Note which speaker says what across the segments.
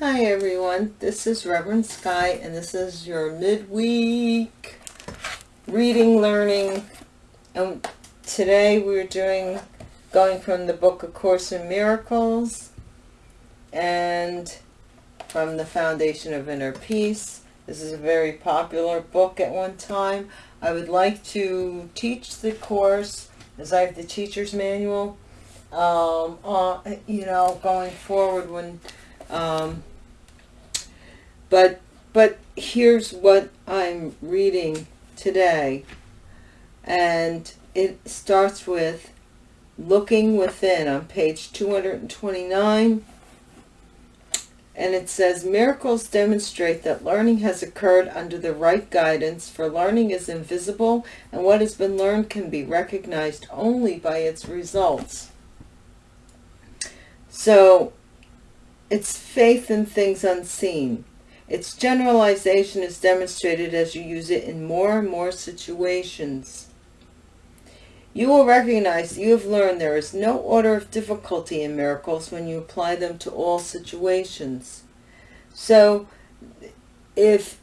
Speaker 1: Hi everyone, this is Reverend Sky and this is your midweek reading learning and today we're doing going from the book of Course in Miracles and from the Foundation of Inner Peace. This is a very popular book at one time. I would like to teach the course as I have the teacher's manual um, uh, you know going forward when um, but but here's what I'm reading today. And it starts with looking within on page 229 and it says miracles demonstrate that learning has occurred under the right guidance for learning is invisible and what has been learned can be recognized only by its results. So it's faith in things unseen its generalization is demonstrated as you use it in more and more situations. You will recognize you have learned there is no order of difficulty in miracles when you apply them to all situations. So if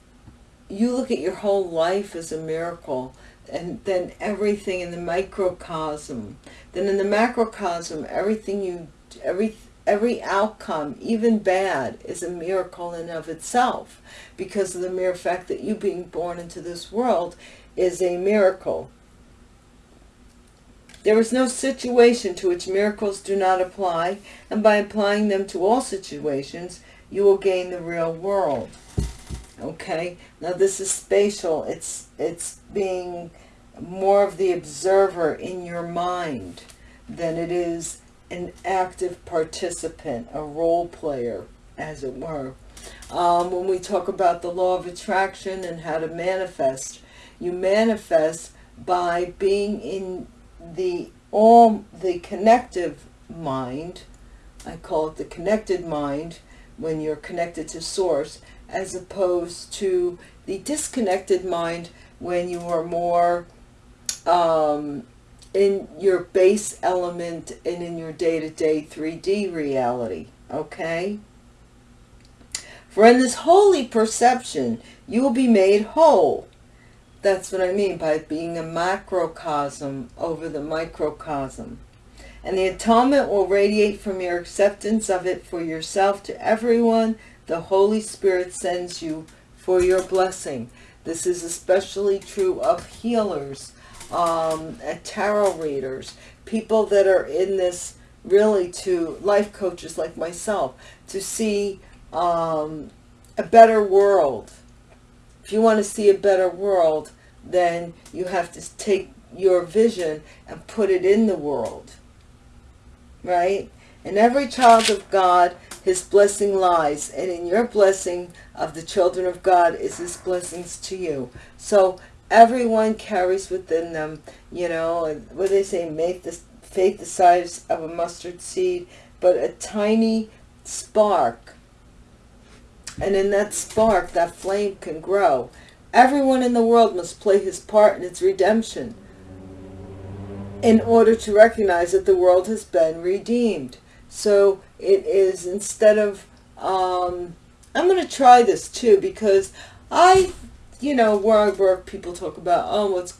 Speaker 1: you look at your whole life as a miracle, and then everything in the microcosm, then in the macrocosm, everything you, every every outcome, even bad, is a miracle in of itself because of the mere fact that you being born into this world is a miracle. There is no situation to which miracles do not apply, and by applying them to all situations, you will gain the real world. Okay, now this is spatial. It's, it's being more of the observer in your mind than it is an active participant, a role player, as it were. Um, when we talk about the law of attraction and how to manifest, you manifest by being in the all the connective mind. I call it the connected mind when you're connected to source, as opposed to the disconnected mind when you are more um, in your base element and in your day-to-day -day 3D reality, okay? For in this holy perception, you will be made whole. That's what I mean by being a macrocosm over the microcosm. And the atonement will radiate from your acceptance of it for yourself to everyone the Holy Spirit sends you for your blessing. This is especially true of healers um, tarot readers, people that are in this really to life coaches like myself, to see um, a better world. If you want to see a better world, then you have to take your vision and put it in the world. Right? In every child of God, his blessing lies. And in your blessing of the children of God is his blessings to you. So everyone carries within them, you know, what they say, make the faith the size of a mustard seed, but a tiny spark. And in that spark, that flame can grow. Everyone in the world must play his part in its redemption in order to recognize that the world has been redeemed. So it is instead of, um, I'm going to try this too because I you know, where I work, people talk about, oh, what's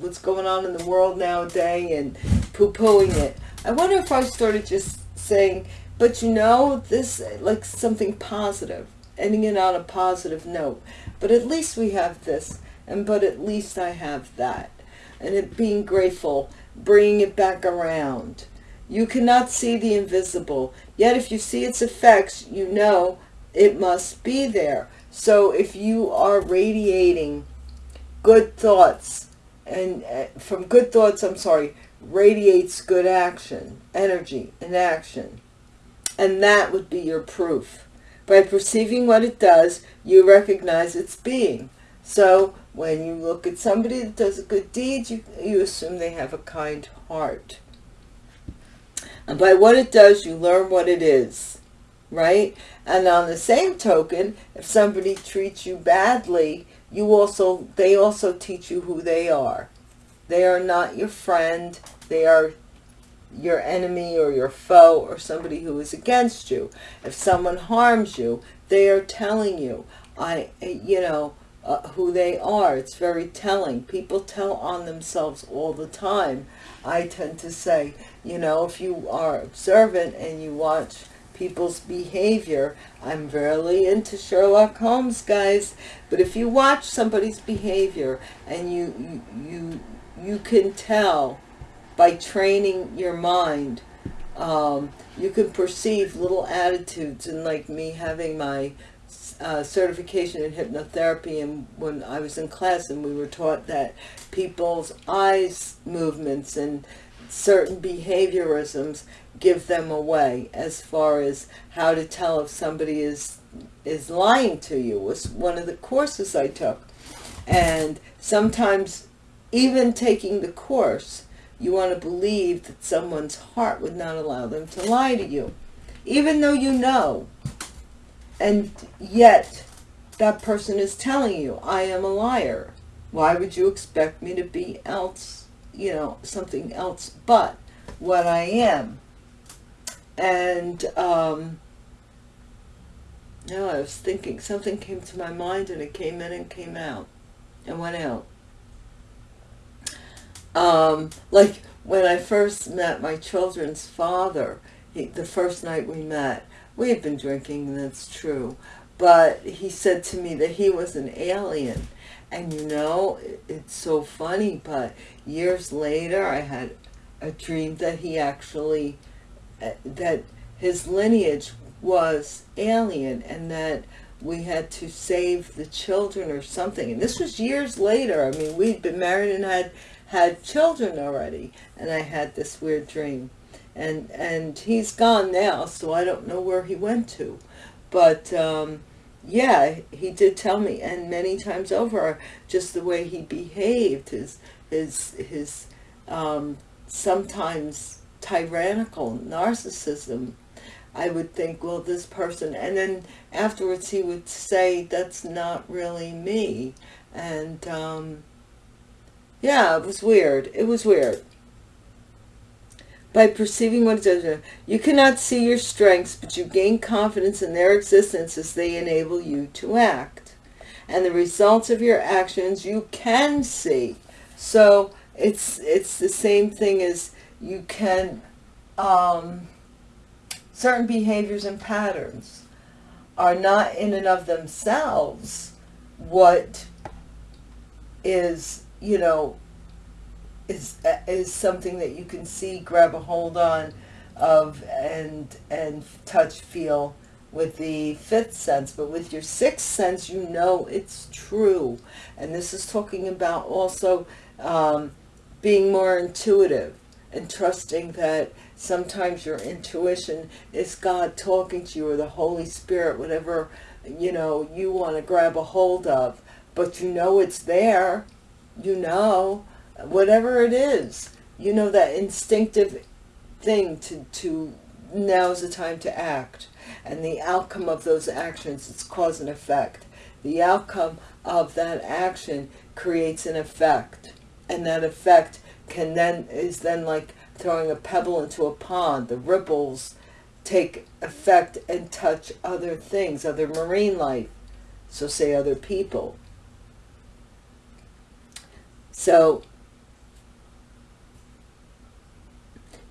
Speaker 1: what's going on in the world nowadays and poo-pooing it. I wonder if I started just saying, but you know, this, like something positive, ending it on a positive note. But at least we have this, and but at least I have that. And it being grateful, bringing it back around. You cannot see the invisible, yet if you see its effects, you know it must be there. So if you are radiating good thoughts, and uh, from good thoughts, I'm sorry, radiates good action, energy and action. And that would be your proof. By perceiving what it does, you recognize its being. So when you look at somebody that does a good deed, you, you assume they have a kind heart. And by what it does, you learn what it is right? And on the same token, if somebody treats you badly, you also they also teach you who they are. They are not your friend. They are your enemy or your foe or somebody who is against you. If someone harms you, they are telling you, I, you know, uh, who they are. It's very telling. People tell on themselves all the time. I tend to say, you know, if you are observant and you watch people's behavior, I'm really into Sherlock Holmes, guys, but if you watch somebody's behavior and you, you, you, can tell by training your mind, um, you can perceive little attitudes. And like me having my uh, certification in hypnotherapy and when I was in class and we were taught that people's eyes movements and certain behaviorisms give them away as far as how to tell if somebody is is lying to you was one of the courses I took. And sometimes even taking the course you want to believe that someone's heart would not allow them to lie to you even though you know. And yet that person is telling you I am a liar. Why would you expect me to be else you know something else but what I am and um no I was thinking something came to my mind and it came in and came out and went out um like when I first met my children's father he, the first night we met we had been drinking, that's true. But he said to me that he was an alien. And you know, it's so funny, but years later I had a dream that he actually, that his lineage was alien and that we had to save the children or something. And this was years later. I mean, we'd been married and had had children already. And I had this weird dream and and he's gone now so I don't know where he went to but um, yeah he did tell me and many times over just the way he behaved his his his um, sometimes tyrannical narcissism I would think well this person and then afterwards he would say that's not really me and um, yeah it was weird it was weird by perceiving what it does. You cannot see your strengths, but you gain confidence in their existence as they enable you to act. And the results of your actions you can see. So it's it's the same thing as you can um, certain behaviors and patterns are not in and of themselves what is you know is is something that you can see, grab a hold on of, and and touch, feel with the fifth sense. But with your sixth sense, you know it's true. And this is talking about also um, being more intuitive and trusting that sometimes your intuition is God talking to you or the Holy Spirit, whatever, you know, you want to grab a hold of. But you know it's there. You know whatever it is, you know, that instinctive thing to, to now's the time to act. And the outcome of those actions, it's cause and effect. The outcome of that action creates an effect. And that effect can then, is then like throwing a pebble into a pond. The ripples take effect and touch other things, other marine life. So say other people. So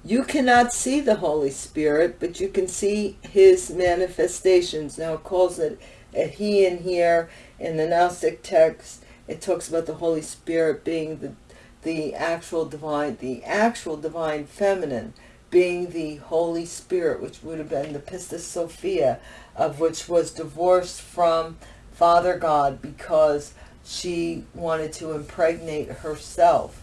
Speaker 1: You cannot see the Holy Spirit, but you can see his manifestations. Now it calls it a he in here. In the Gnostic text, it talks about the Holy Spirit being the, the actual divine, the actual divine feminine, being the Holy Spirit, which would have been the Pistis Sophia, of which was divorced from Father God because she wanted to impregnate herself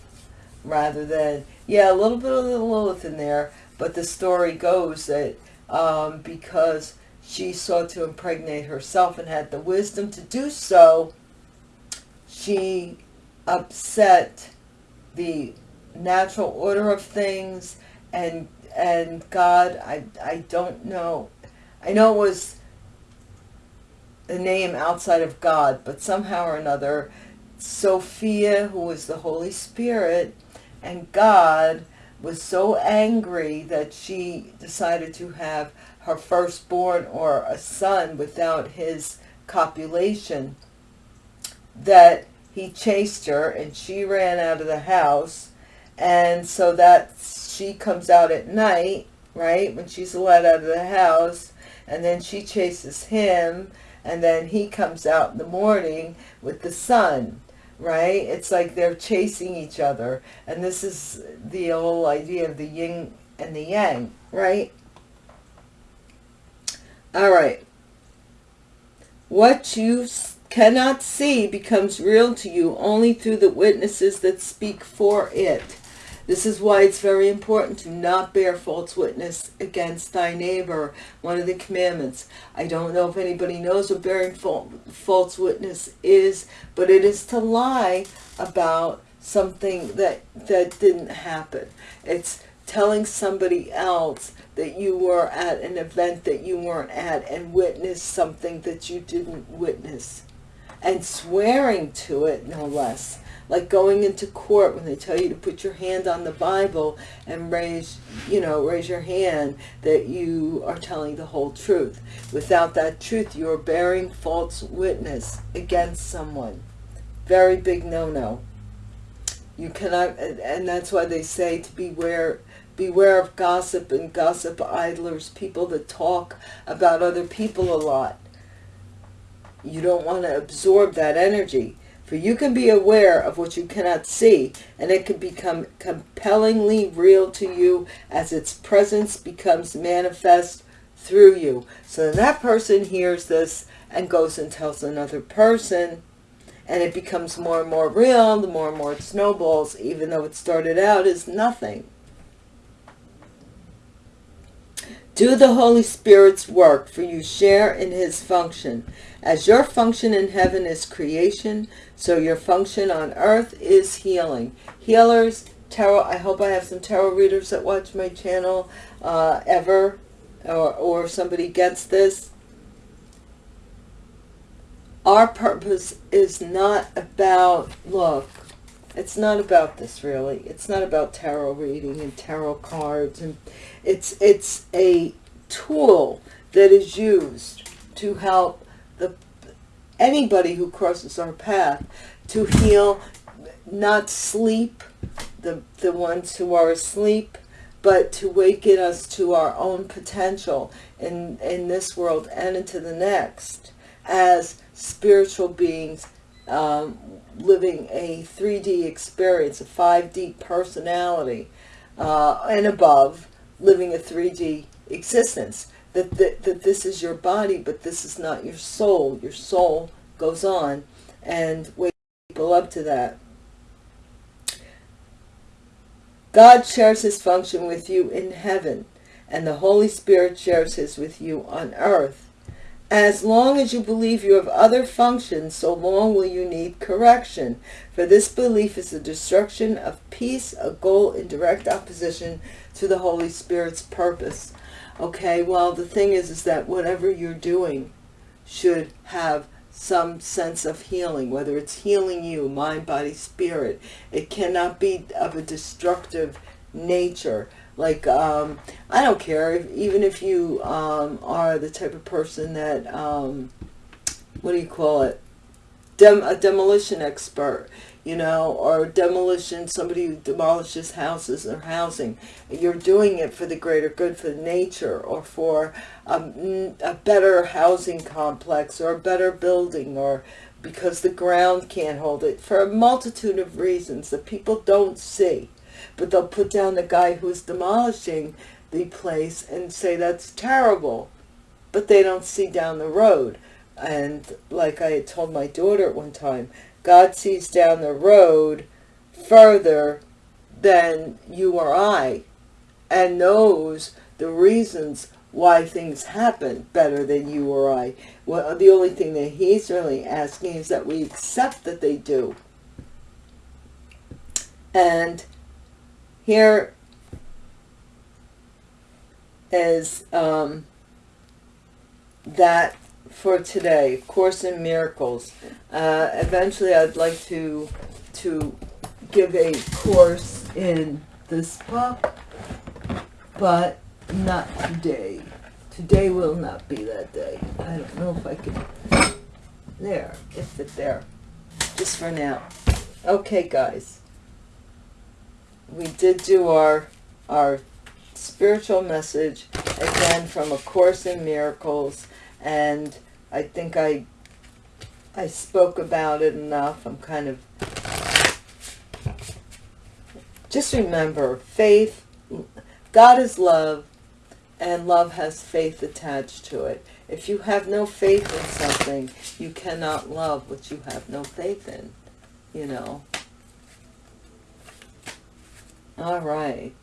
Speaker 1: rather than yeah, a little bit of the Lilith in there, but the story goes that um, because she sought to impregnate herself and had the wisdom to do so, she upset the natural order of things and and God, I, I don't know. I know it was a name outside of God, but somehow or another, Sophia, who was the Holy Spirit, and God was so angry that she decided to have her firstborn or a son without his copulation that he chased her and she ran out of the house. And so that she comes out at night right when she's let out of the house and then she chases him and then he comes out in the morning with the sun right? It's like they're chasing each other. And this is the whole idea of the yin and the yang right? All right. What you cannot see becomes real to you only through the witnesses that speak for it this is why it's very important to not bear false witness against thy neighbor. One of the commandments. I don't know if anybody knows what bearing false witness is, but it is to lie about something that, that didn't happen. It's telling somebody else that you were at an event that you weren't at and witnessed something that you didn't witness. And swearing to it, no less like going into court when they tell you to put your hand on the Bible and raise, you know, raise your hand that you are telling the whole truth. Without that truth, you are bearing false witness against someone. Very big no-no. You cannot, and that's why they say to beware beware of gossip and gossip idlers, people that talk about other people a lot. You don't want to absorb that energy. For you can be aware of what you cannot see, and it can become compellingly real to you as its presence becomes manifest through you. So that person hears this and goes and tells another person, and it becomes more and more real, the more and more it snowballs, even though it started out as nothing. Do the Holy Spirit's work, for you share in his function. As your function in heaven is creation, so your function on earth is healing. Healers, tarot, I hope I have some tarot readers that watch my channel uh, ever, or, or somebody gets this. Our purpose is not about, look, it's not about this really. It's not about tarot reading and tarot cards. and It's, it's a tool that is used to help anybody who crosses our path to heal, not sleep, the, the ones who are asleep, but to waken us to our own potential in, in this world and into the next as spiritual beings um, living a 3D experience, a 5D personality, uh, and above, living a 3D existence that, that, that this is your body, but this is not your soul. Your soul goes on and wake people up to that. God shares his function with you in heaven, and the Holy Spirit shares his with you on earth. As long as you believe you have other functions, so long will you need correction. For this belief is the destruction of peace, a goal in direct opposition to the Holy Spirit's purpose. Okay, well, the thing is, is that whatever you're doing should have some sense of healing, whether it's healing you, mind, body, spirit. It cannot be of a destructive nature. Like, um, I don't care, if, even if you um, are the type of person that, um, what do you call it, Dem a demolition expert you know, or demolition, somebody who demolishes houses or housing. You're doing it for the greater good, for nature, or for um, a, a better housing complex, or a better building, or because the ground can't hold it, for a multitude of reasons that people don't see. But they'll put down the guy who's demolishing the place and say that's terrible. But they don't see down the road. And like I had told my daughter at one time, God sees down the road further than you or I and knows the reasons why things happen better than you or I. Well, the only thing that he's really asking is that we accept that they do. And here is um, that for today, Course in Miracles. Uh, eventually, I'd like to to give a course in this book, but not today. Today will not be that day. I don't know if I can... There, it fit there. Just for now. Okay, guys. We did do our, our spiritual message, again, from A Course in Miracles, and I think I I spoke about it enough. I'm kind of... Just remember, faith, God is love, and love has faith attached to it. If you have no faith in something, you cannot love what you have no faith in, you know. All right.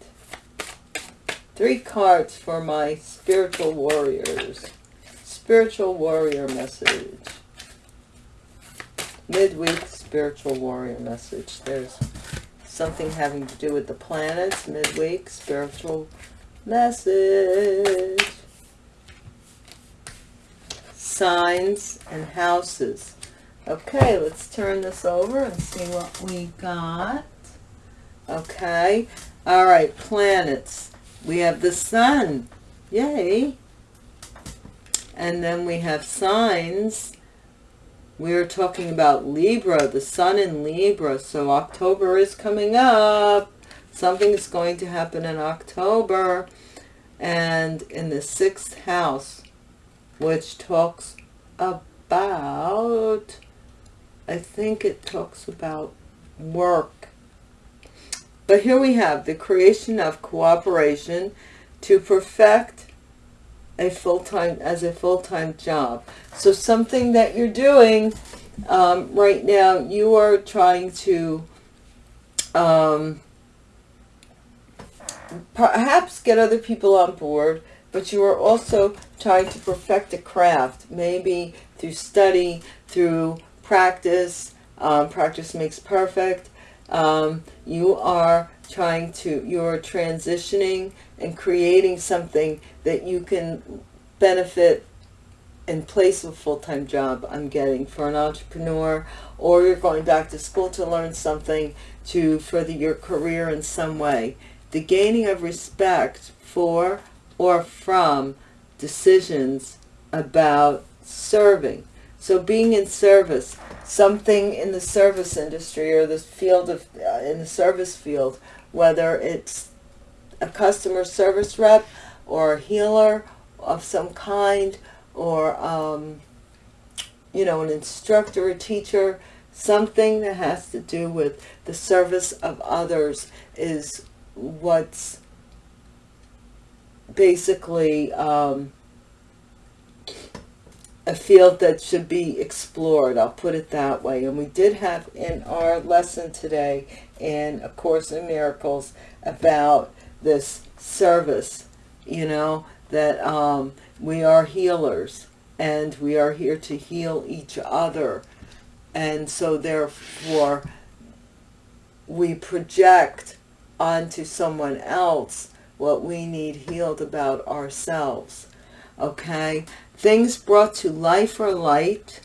Speaker 1: Three cards for my spiritual warriors. Spiritual warrior message. Midweek spiritual warrior message. There's something having to do with the planets. Midweek spiritual message. Signs and houses. Okay let's turn this over and see what we got. Okay. All right planets. We have the sun. Yay and then we have signs. We're talking about libra the sun in libra. So october is coming up. Something is going to happen in october. And in the sixth house, which talks about, I think it talks about work. But here we have the creation of cooperation to perfect a full-time as a full-time job. So something that you're doing um, right now, you are trying to um, perhaps get other people on board, but you are also trying to perfect a craft, maybe through study, through practice. Um, practice makes perfect. Um, you are trying to, you're transitioning and creating something that you can benefit in place of a full-time job I'm getting for an entrepreneur or you're going back to school to learn something to further your career in some way the gaining of respect for or from decisions about serving. So being in service, something in the service industry or the field of, uh, in the service field, whether it's a customer service rep or a healer of some kind or, um, you know, an instructor, a teacher, something that has to do with the service of others is what's basically um, a field that should be explored. I'll put it that way. And we did have in our lesson today in A Course in Miracles about this service, you know, that um, we are healers and we are here to heal each other. And so therefore we project onto someone else what we need healed about ourselves. Okay? Things brought to life or light,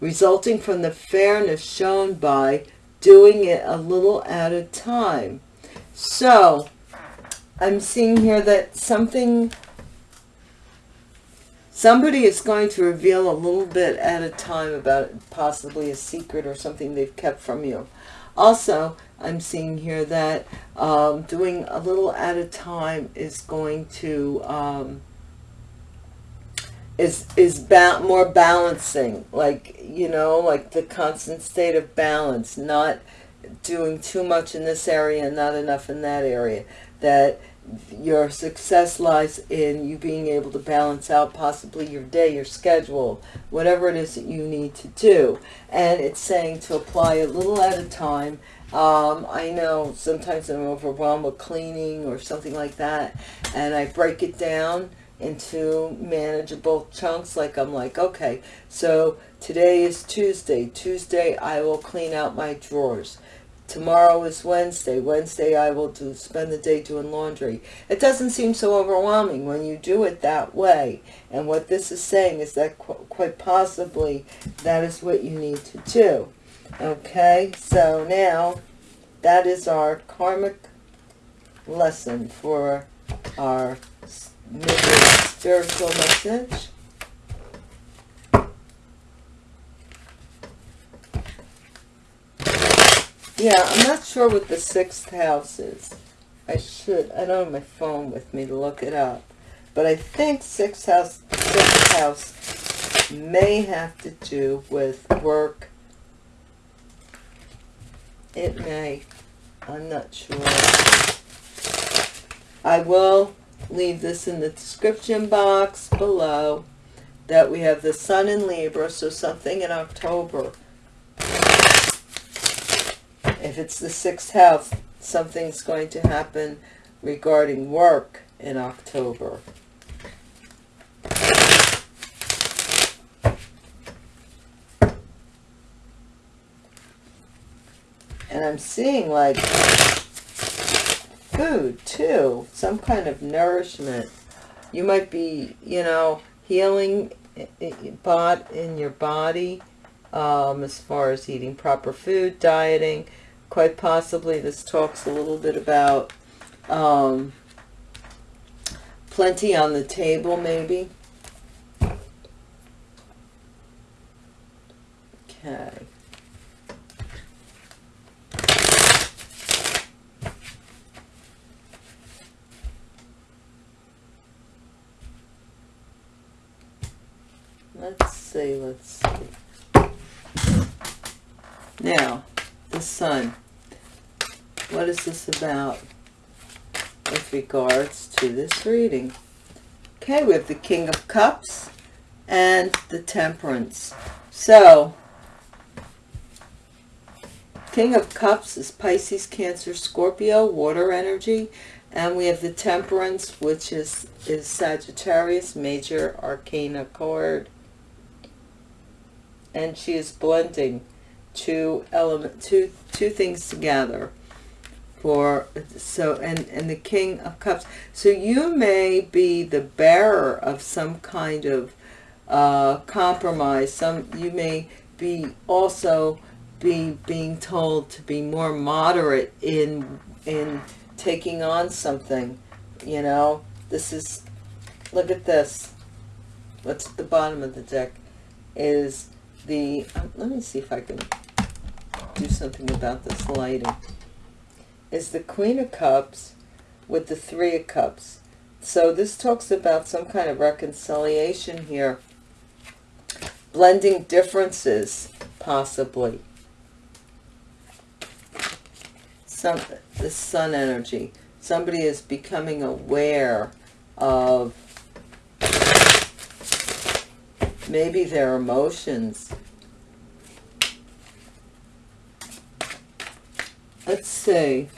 Speaker 1: resulting from the fairness shown by doing it a little at a time. So, I'm seeing here that something, somebody is going to reveal a little bit at a time about possibly a secret or something they've kept from you. Also, I'm seeing here that um, doing a little at a time is going to um, is is ba more balancing, like you know, like the constant state of balance, not doing too much in this area and not enough in that area. That your success lies in you being able to balance out possibly your day, your schedule, whatever it is that you need to do. And it's saying to apply a little at a time um, I know sometimes I'm overwhelmed with cleaning or something like that, and I break it down into manageable chunks. Like I'm like, okay, so today is Tuesday. Tuesday I will clean out my drawers. Tomorrow is Wednesday. Wednesday I will do spend the day doing laundry. It doesn't seem so overwhelming when you do it that way. And what this is saying is that qu quite possibly that is what you need to do. Okay, so now that is our karmic lesson for our spiritual message. Yeah, I'm not sure what the sixth house is. I should, I don't have my phone with me to look it up. But I think sixth house, sixth house may have to do with work. It may. I'm not sure. I will leave this in the description box below that we have the sun in Libra, so something in October. If it's the sixth house, something's going to happen regarding work in October. And I'm seeing like food too, some kind of nourishment. You might be, you know, healing bot in your body um, as far as eating proper food, dieting. Quite possibly this talks a little bit about um, plenty on the table maybe. Okay. Let's see, let's see. Now, sun. What is this about with regards to this reading? Okay, we have the King of Cups and the Temperance. So, King of Cups is Pisces, Cancer, Scorpio, water energy. And we have the Temperance, which is, is Sagittarius, major arcana card and she is blending two element two two things together for so and and the king of cups. So you may be the bearer of some kind of uh compromise. Some you may be also be being told to be more moderate in in taking on something you know? This is look at this. What's at the bottom of the deck is the, um, let me see if I can do something about this lighting, is the Queen of Cups with the Three of Cups. So this talks about some kind of reconciliation here. Blending differences, possibly. Some, the sun energy. Somebody is becoming aware of maybe their emotions. Let's see.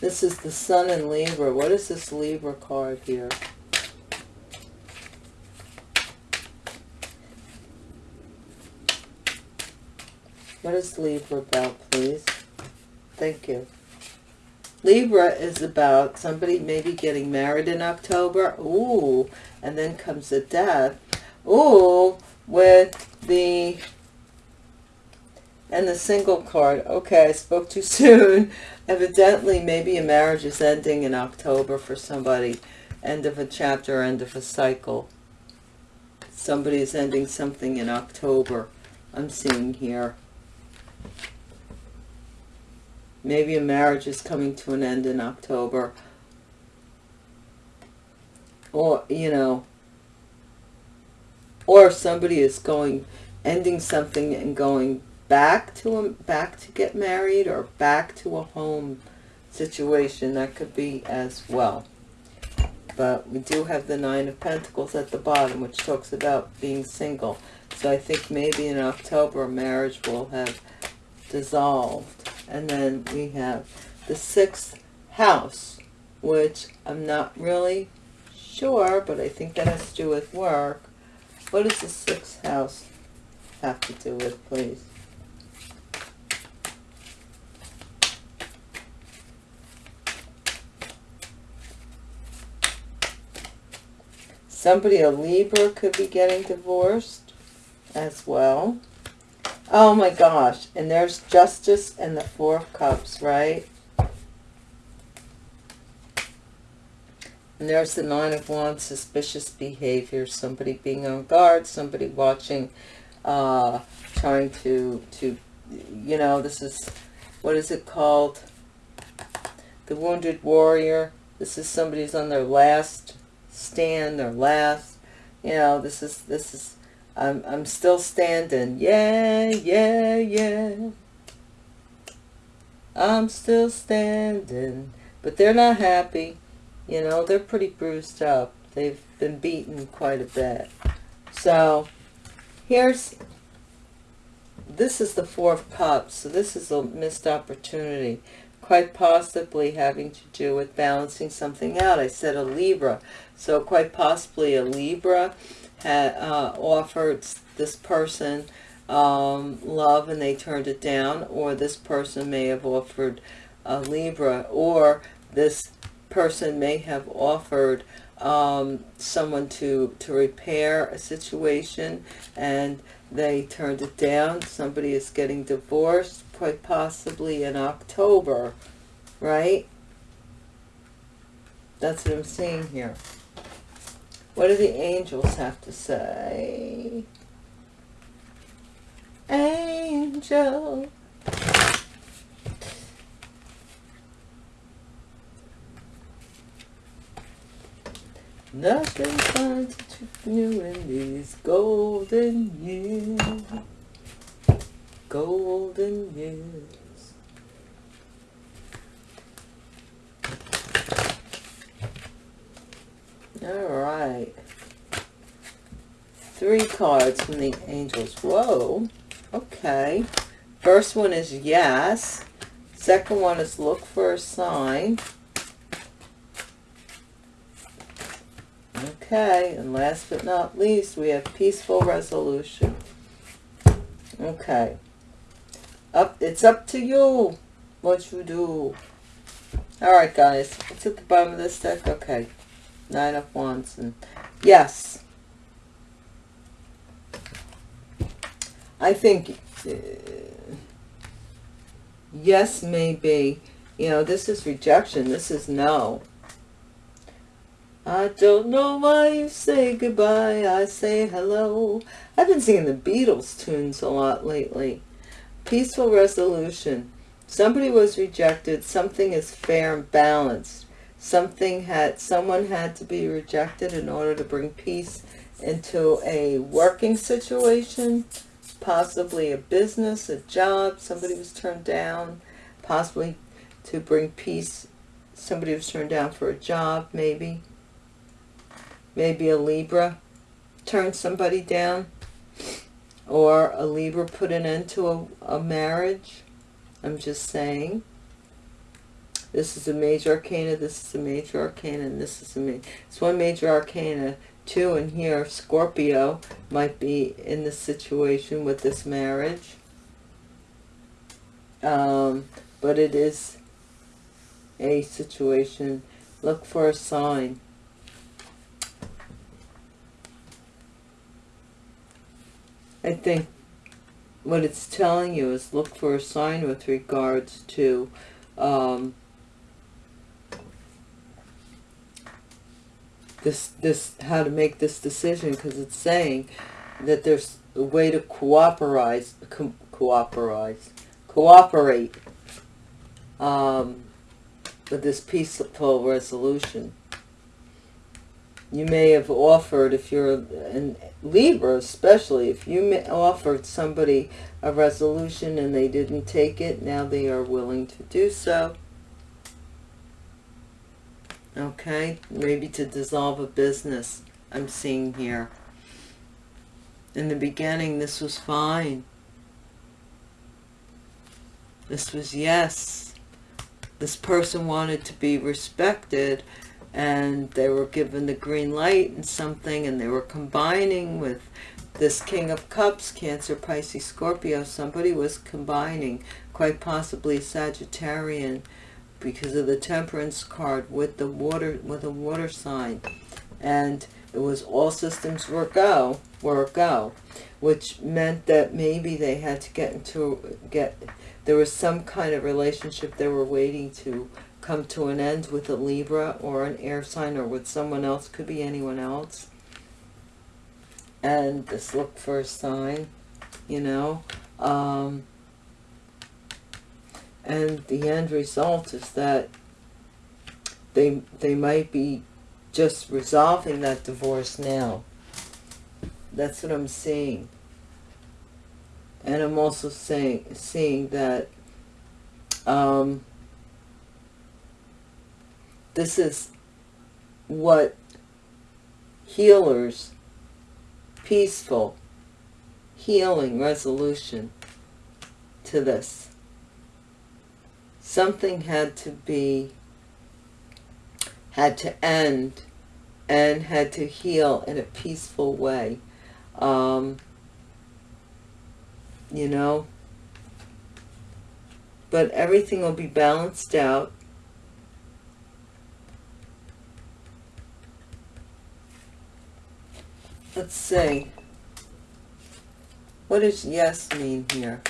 Speaker 1: This is the Sun in Libra. What is this Libra card here? What is Libra about, please? Thank you. Libra is about somebody maybe getting married in October. Ooh, and then comes a death. Ooh, with the, and the single card. Okay, I spoke too soon. Evidently, maybe a marriage is ending in October for somebody. End of a chapter, end of a cycle. Somebody is ending something in October. I'm seeing here. Maybe a marriage is coming to an end in October. Or, you know, or somebody is going ending something and going back to a, back to get married or back to a home situation that could be as well. But we do have the nine of pentacles at the bottom which talks about being single. So i think maybe in october marriage will have dissolved. And then we have the sixth house which i'm not really sure but i think that has to do with work. What does the sixth house have to do with, please? Somebody, a Libra, could be getting divorced as well. Oh my gosh. And there's justice and the four of cups, right? And there's the Nine of Wands, suspicious behavior, somebody being on guard, somebody watching, uh, trying to, to, you know, this is, what is it called? The Wounded Warrior. This is somebody who's on their last stand, or last, you know, this is, this is, I'm, I'm still standing. Yeah, yeah, yeah. I'm still standing. But they're not happy. You know, they're pretty bruised up. They've been beaten quite a bit. So, here's, this is the Four of Cups. So this is a missed opportunity. Quite possibly having to do with balancing something out. I said a Libra. So quite possibly a Libra had uh, offered this person um, love and they turned it down. Or this person may have offered a Libra. Or this person may have offered um, someone to, to repair a situation and they turned it down. Somebody is getting divorced, quite possibly in October, right? That's what I'm seeing here. What do the angels have to say? Angel. Nothing finds you in these golden years. Golden years. All right. Three cards from the angels. Whoa. Okay. First one is yes. Second one is look for a sign. Okay, and last but not least, we have peaceful resolution. Okay. Up, it's up to you what you do. Alright, guys. What's at the bottom of this deck? Okay. Nine of Wands. and Yes. I think... Uh, yes, maybe. You know, this is rejection. This is no. I don't know why you say goodbye, I say hello. I've been singing the Beatles tunes a lot lately. Peaceful resolution. Somebody was rejected. Something is fair and balanced. Something had, someone had to be rejected in order to bring peace into a working situation, possibly a business, a job. Somebody was turned down, possibly to bring peace. Somebody was turned down for a job, maybe maybe a Libra turned somebody down or a Libra put an end to a, a marriage. I'm just saying. This is a major arcana, this is a major arcana, and this is a major, it's one major arcana, two, and here Scorpio might be in the situation with this marriage. Um, but it is a situation. Look for a sign. I think what it's telling you is look for a sign with regards to um, this this how to make this decision because it's saying that there's a way to cooperate co cooperate cooperate um, with this peaceful resolution. You may have offered, if you're in Libra especially, if you offered somebody a resolution and they didn't take it, now they are willing to do so. Okay, maybe to dissolve a business, I'm seeing here. In the beginning, this was fine. This was yes. This person wanted to be respected and they were given the green light and something and they were combining with this King of Cups, Cancer, Pisces, Scorpio. Somebody was combining, quite possibly Sagittarian, because of the Temperance card with the water, with a water sign. And it was all systems were go, were go, which meant that maybe they had to get into, get, there was some kind of relationship they were waiting to come to an end with a Libra or an air sign or with someone else, could be anyone else. And just look for a sign, you know. Um, and the end result is that they they might be just resolving that divorce now. That's what I'm seeing. And I'm also saying seeing that um, this is what healers, peaceful, healing resolution to this. Something had to be, had to end and had to heal in a peaceful way. Um, you know, but everything will be balanced out Let's see. What does yes mean here?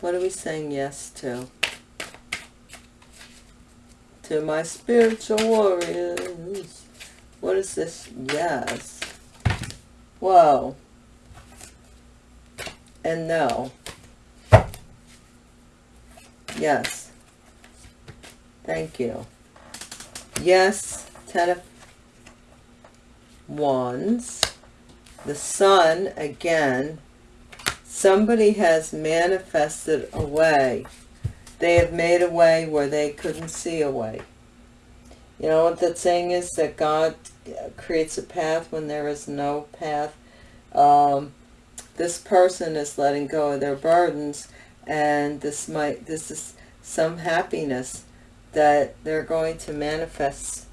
Speaker 1: What are we saying yes to? To my spiritual warriors. What is this? Yes. Whoa. And no. Yes. Thank you. Yes, Ten of Wands. The Sun, again. Somebody has manifested a way. They have made a way where they couldn't see a way. You know what that saying is? That God creates a path when there is no path. Um, this person is letting go of their burdens and this might this is some happiness that they're going to manifest.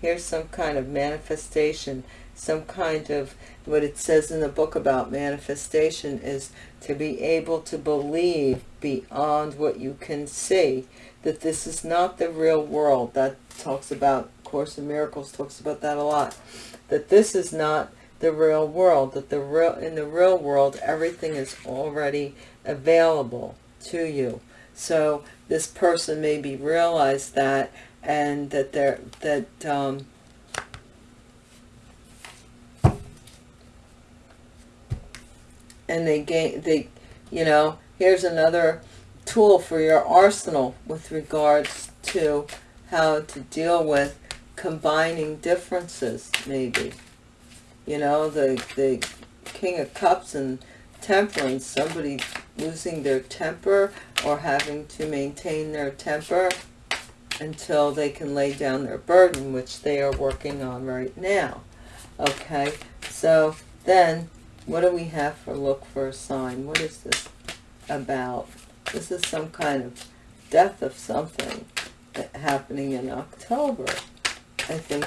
Speaker 1: Here's some kind of manifestation. Some kind of what it says in the book about manifestation is to be able to believe beyond what you can see that this is not the real world. That talks about course in miracles talks about that a lot. That this is not the real world that the real in the real world everything is already available to you. So this person maybe realized that and that they're that um and they gain they you know here's another tool for your arsenal with regards to how to deal with combining differences maybe. You know, the, the King of Cups and Temperance, somebody losing their temper or having to maintain their temper until they can lay down their burden, which they are working on right now. Okay, so then what do we have for look for a sign? What is this about? This is some kind of death of something happening in October. I think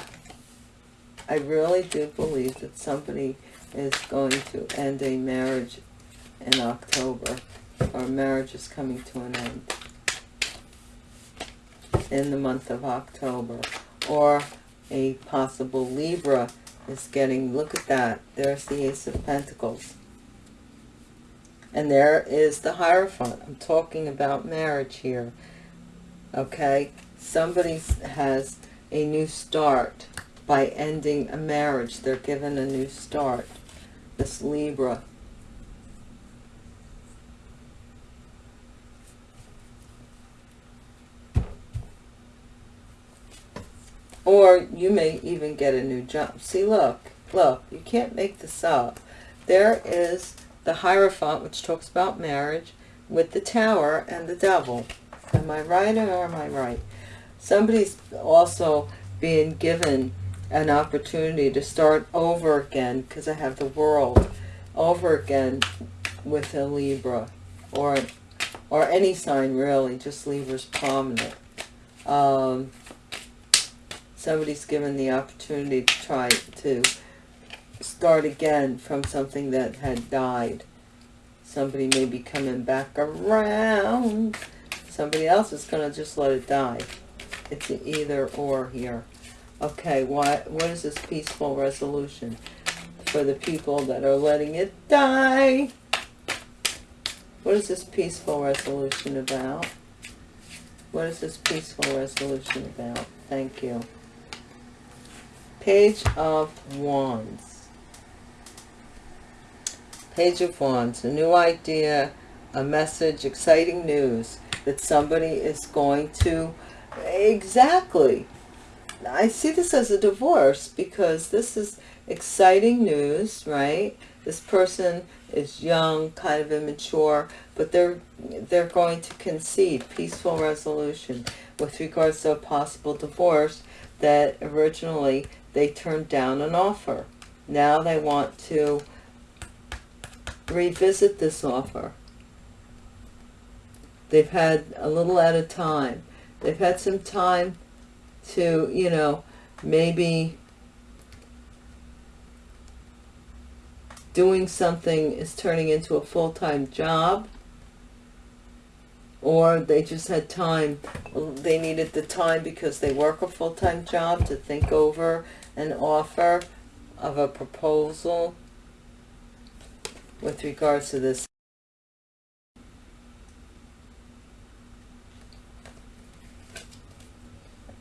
Speaker 1: I really do believe that somebody is going to end a marriage in October, Our marriage is coming to an end in the month of October, or a possible Libra is getting, look at that, there's the Ace of Pentacles. And there is the Hierophant. I'm talking about marriage here. Okay? Somebody has a new start by ending a marriage. They're given a new start. This Libra. Or you may even get a new job. See, look, look, you can't make this up. There is the Hierophant, which talks about marriage, with the Tower and the Devil. Am I right or am I right? Somebody's also being given an opportunity to start over again because I have the world over again with a Libra or or any sign really just Libra's prominent um, somebody's given the opportunity to try to start again from something that had died somebody may be coming back around somebody else is going to just let it die it's either or here Okay, what, what is this peaceful resolution for the people that are letting it die? What is this peaceful resolution about? What is this peaceful resolution about? Thank you. Page of Wands. Page of Wands, a new idea, a message, exciting news that somebody is going to, exactly. I see this as a divorce because this is exciting news, right? This person is young, kind of immature, but they're they're going to concede peaceful resolution with regards to a possible divorce that originally they turned down an offer. Now they want to revisit this offer. They've had a little at a time. They've had some time to, you know, maybe doing something is turning into a full-time job or they just had time. They needed the time because they work a full-time job to think over an offer of a proposal with regards to this.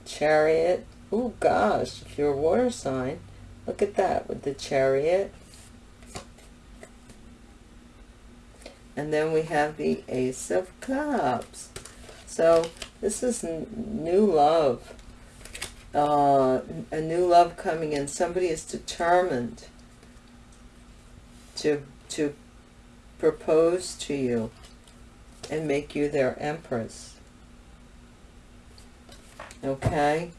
Speaker 1: Chariot. Oh gosh if you're a water sign. Look at that with the chariot And then we have the Ace of Cups. So this is new love. Uh, a new love coming in. Somebody is determined to, to propose to you and make you their empress. Okay?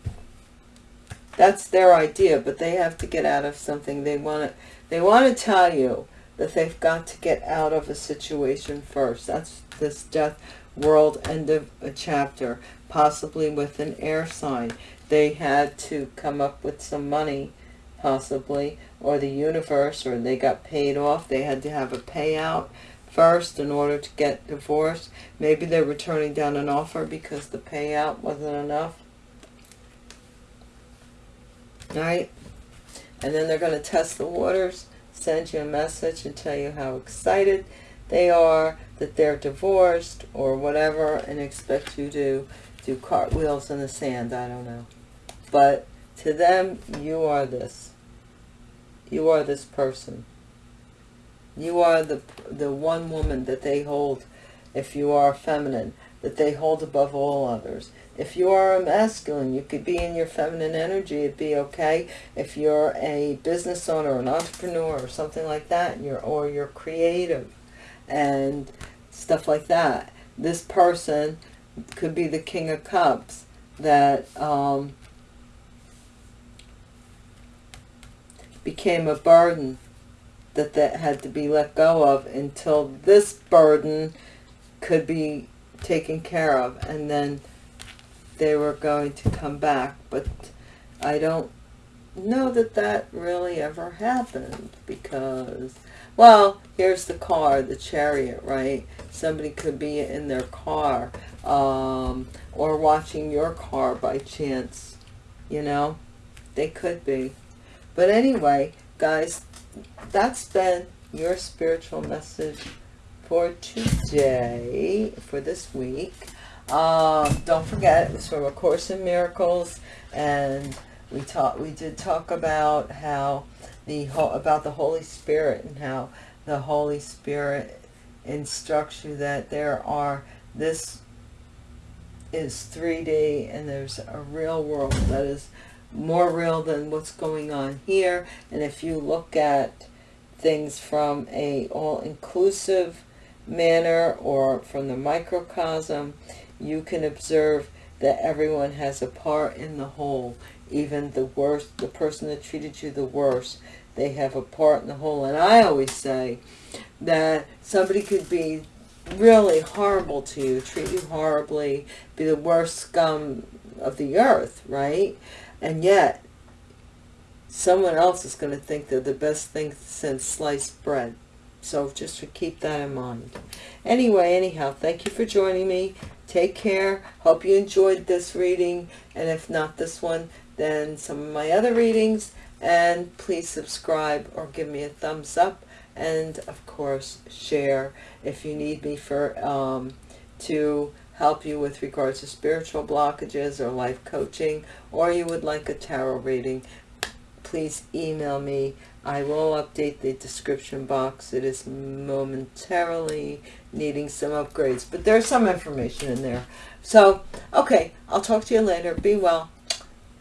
Speaker 1: That's their idea, but they have to get out of something. They want to, they want to tell you that they've got to get out of a situation first. That's this death world end of a chapter, possibly with an air sign. They had to come up with some money, possibly, or the universe, or they got paid off. They had to have a payout first in order to get divorced. Maybe they're returning down an offer because the payout wasn't enough. Right? And then they're going to test the waters send you a message and tell you how excited they are that they're divorced or whatever and expect you to do cartwheels in the sand. I don't know. But to them, you are this. You are this person. You are the, the one woman that they hold, if you are feminine, that they hold above all others. If you are a masculine, you could be in your feminine energy, it'd be okay. If you're a business owner, an entrepreneur, or something like that, you're, or you're creative and stuff like that, this person could be the King of Cups that um, became a burden that that had to be let go of until this burden could be taken care of and then they were going to come back, but I don't know that that really ever happened because, well, here's the car, the chariot, right? Somebody could be in their car um, or watching your car by chance, you know? They could be. But anyway, guys, that's been your spiritual message for today, for this week. Um, don't forget, it was from A Course in Miracles, and we talked. We did talk about how the about the Holy Spirit and how the Holy Spirit instructs you that there are this is 3D and there's a real world that is more real than what's going on here. And if you look at things from a all-inclusive manner or from the microcosm, you can observe that everyone has a part in the whole. Even the worst, the person that treated you the worst, they have a part in the whole. And I always say that somebody could be really horrible to you, treat you horribly, be the worst scum of the earth, right? And yet, someone else is going to think they're the best thing since sliced bread. So just to keep that in mind. Anyway, anyhow, thank you for joining me. Take care. Hope you enjoyed this reading. And if not this one, then some of my other readings. And please subscribe or give me a thumbs up. And of course, share if you need me for um, to help you with regards to spiritual blockages or life coaching, or you would like a tarot reading, please email me. I will update the description box. It is momentarily needing some upgrades, but there's some information in there. So, okay, I'll talk to you later. Be well.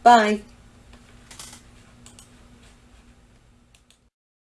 Speaker 1: Bye.